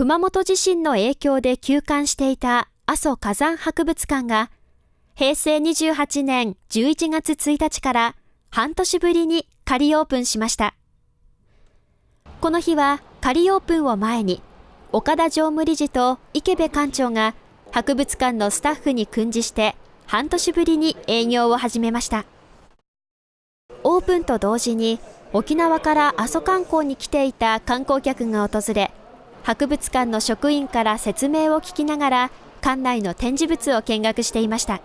熊本地震の影響で休館していた阿蘇火山博物館が平成28年11月1日から半年ぶりに仮オープンしました。この日は仮オープンを前に岡田常務理事と池部館長が博物館のスタッフに訓示して半年ぶりに営業を始めました。オープンと同時に沖縄から阿蘇観光に来ていた観光客が訪れ、博物館の職員から説明を聞きながら館内の展示物を見学していました。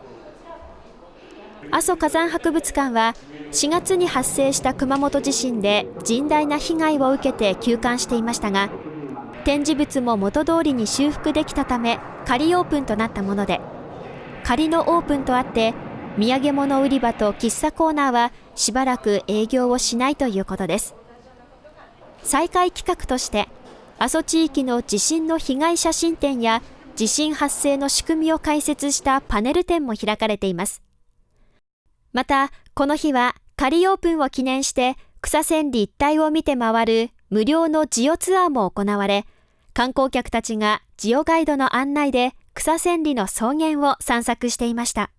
阿蘇火山博物館は4月に発生した熊本地震で甚大な被害を受けて休館していましたが展示物も元通りに修復できたため仮オープンとなったもので仮のオープンとあって土産物売り場と喫茶コーナーはしばらく営業をしないということです再開企画として阿蘇地域の地震の被害写真展や地震発生の仕組みを解説したパネル展も開かれていますまた、この日は仮オープンを記念して草千里一帯を見て回る無料のジオツアーも行われ、観光客たちがジオガイドの案内で草千里の草原を散策していました。